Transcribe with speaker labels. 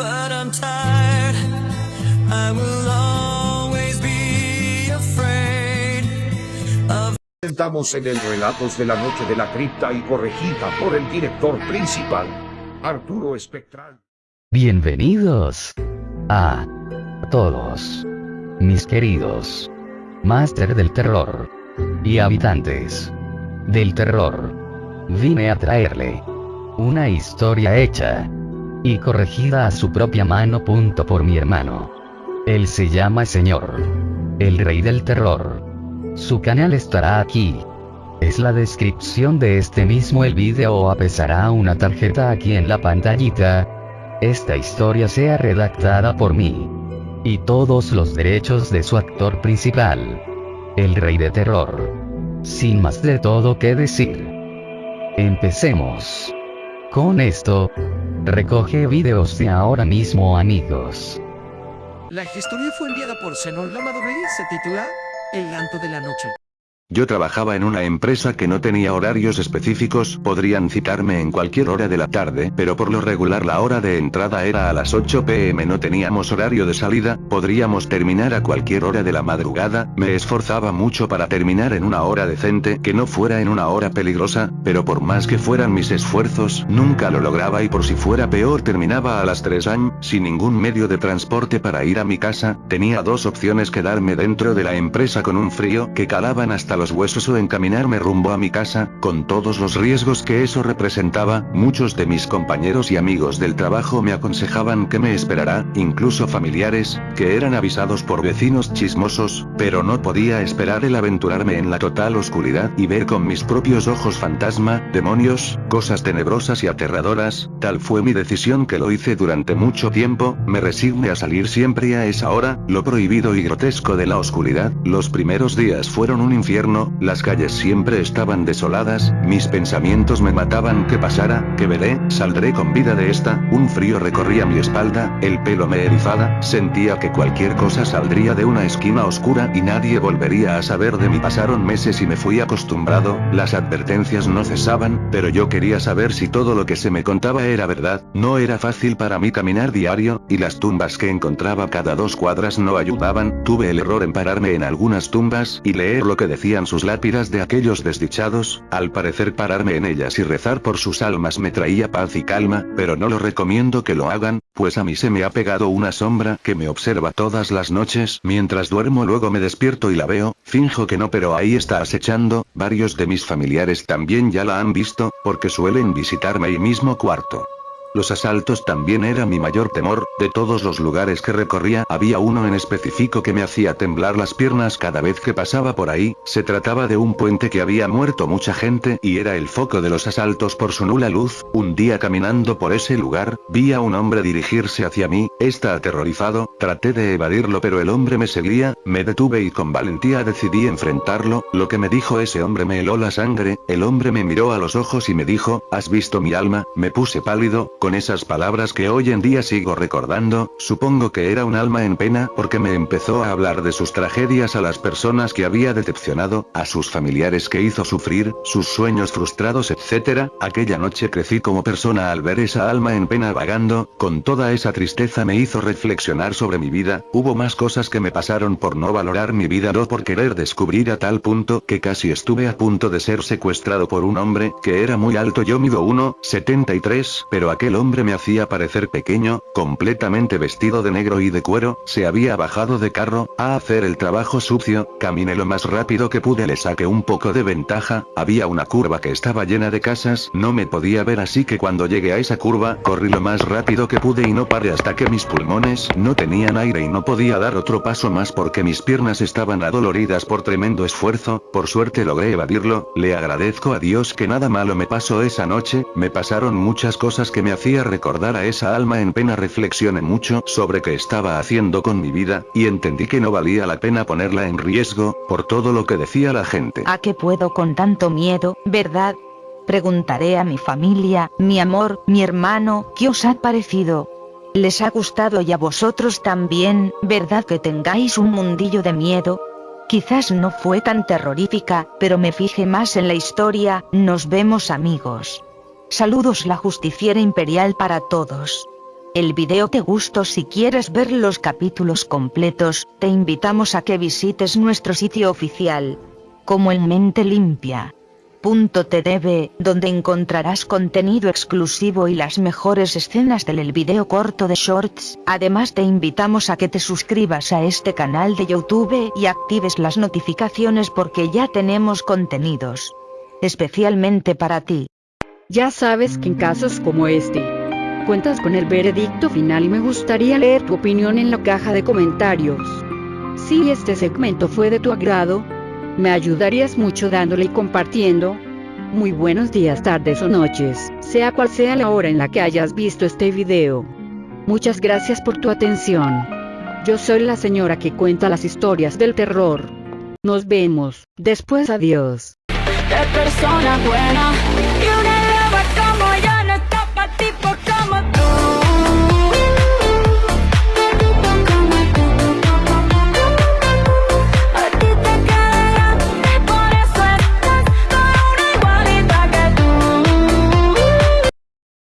Speaker 1: But I'm tired. I will always be afraid of
Speaker 2: Estamos en el Relatos de la Noche de la Cripta y corregida por el director principal, Arturo Espectral.
Speaker 3: Bienvenidos a todos, mis queridos Máster del Terror y habitantes del terror. Vine a traerle una historia hecha y corregida a su propia mano. Punto por mi hermano. Él se llama Señor, el Rey del Terror. Su canal estará aquí. Es la descripción de este mismo el vídeo o apesará una tarjeta aquí en la pantallita. Esta historia sea redactada por mí. Y todos los derechos de su actor principal. El Rey de Terror. Sin más de todo que decir. Empecemos. Con esto, recoge videos de ahora mismo amigos.
Speaker 4: La historia fue enviada por Lamadurey y se titula El Llanto de la Noche.
Speaker 5: Yo trabajaba en una empresa que no tenía horarios específicos, podrían citarme en cualquier hora de la tarde, pero por lo regular la hora de entrada era a las 8 pm, no teníamos horario de salida, podríamos terminar a cualquier hora de la madrugada, me esforzaba mucho para terminar en una hora decente, que no fuera en una hora peligrosa, pero por más que fueran mis esfuerzos, nunca lo lograba y por si fuera peor terminaba a las 3 am, sin ningún medio de transporte para ir a mi casa, tenía dos opciones quedarme dentro de la empresa con un frío que calaban hasta los huesos o encaminarme rumbo a mi casa, con todos los riesgos que eso representaba, muchos de mis compañeros y amigos del trabajo me aconsejaban que me esperara, incluso familiares, que eran avisados por vecinos chismosos, pero no podía esperar el aventurarme en la total oscuridad y ver con mis propios ojos fantasma, demonios, cosas tenebrosas y aterradoras, tal fue mi decisión que lo hice durante mucho tiempo, me resigné a salir siempre a esa hora, lo prohibido y grotesco de la oscuridad, los primeros días fueron un infierno, las calles siempre estaban desoladas, mis pensamientos me mataban que pasara, que veré, saldré con vida de esta, un frío recorría mi espalda, el pelo me erizaba, sentía que cualquier cosa saldría de una esquina oscura y nadie volvería a saber de mí. Pasaron meses y me fui acostumbrado, las advertencias no cesaban, pero yo quería saber si todo lo que se me contaba era verdad, no era fácil para mí caminar diario, y las tumbas que encontraba cada dos cuadras no ayudaban, tuve el error en pararme en algunas tumbas y leer lo que sus lápidas de aquellos desdichados, al parecer pararme en ellas y rezar por sus almas me traía paz y calma, pero no lo recomiendo que lo hagan, pues a mí se me ha pegado una sombra que me observa todas las noches mientras duermo luego me despierto y la veo, finjo que no pero ahí está acechando, varios de mis familiares también ya la han visto, porque suelen visitarme ahí mismo cuarto. Los asaltos también era mi mayor temor, de todos los lugares que recorría había uno en específico que me hacía temblar las piernas cada vez que pasaba por ahí, se trataba de un puente que había muerto mucha gente y era el foco de los asaltos por su nula luz, un día caminando por ese lugar, vi a un hombre dirigirse hacia mí, está aterrorizado, traté de evadirlo pero el hombre me seguía, me detuve y con valentía decidí enfrentarlo, lo que me dijo ese hombre me heló la sangre, el hombre me miró a los ojos y me dijo, ¿has visto mi alma? Me puse pálido, con esas palabras que hoy en día sigo recordando, supongo que era un alma en pena porque me empezó a hablar de sus tragedias a las personas que había decepcionado, a sus familiares que hizo sufrir, sus sueños frustrados etc. Aquella noche crecí como persona al ver esa alma en pena vagando, con toda esa tristeza me hizo reflexionar sobre mi vida, hubo más cosas que me pasaron por no valorar mi vida no por querer descubrir a tal punto que casi estuve a punto de ser secuestrado por un hombre que era muy alto yo mido 1,73 pero aquel hombre me hacía parecer pequeño, completamente vestido de negro y de cuero, se había bajado de carro, a hacer el trabajo sucio, caminé lo más rápido que pude le saqué un poco de ventaja, había una curva que estaba llena de casas, no me podía ver así que cuando llegué a esa curva, corrí lo más rápido que pude y no paré hasta que mis pulmones no tenían aire y no podía dar otro paso más porque mis piernas estaban adoloridas por tremendo esfuerzo, por suerte logré evadirlo, le agradezco a Dios que nada malo me pasó esa noche, me pasaron muchas cosas que me hacía recordar a esa alma en pena reflexioné mucho sobre qué estaba haciendo con mi vida, y entendí que no valía la pena ponerla en riesgo, por todo lo que decía la gente.
Speaker 6: ¿A qué puedo con tanto miedo, verdad? Preguntaré a mi familia, mi amor, mi hermano, ¿qué os ha parecido? ¿Les ha gustado y a vosotros también, verdad que tengáis un mundillo de miedo? Quizás no fue tan terrorífica, pero me fijé más en la historia, nos vemos amigos. Saludos la justiciera imperial para todos. El video te gustó si quieres ver los capítulos completos, te invitamos a que visites nuestro sitio oficial. Como en mente limpia. donde encontrarás contenido exclusivo y las mejores escenas del el video corto de Shorts, además te invitamos a que te suscribas a este canal de YouTube y actives las notificaciones porque ya tenemos contenidos. Especialmente para ti.
Speaker 7: Ya sabes que en casos como este, cuentas con el veredicto final y me gustaría leer tu opinión en la caja de comentarios. Si este segmento fue de tu agrado, me ayudarías mucho dándole y compartiendo. Muy buenos días, tardes o noches, sea cual sea la hora en la que hayas visto este video. Muchas gracias por tu atención. Yo soy la señora que cuenta las historias del terror. Nos vemos, después adiós.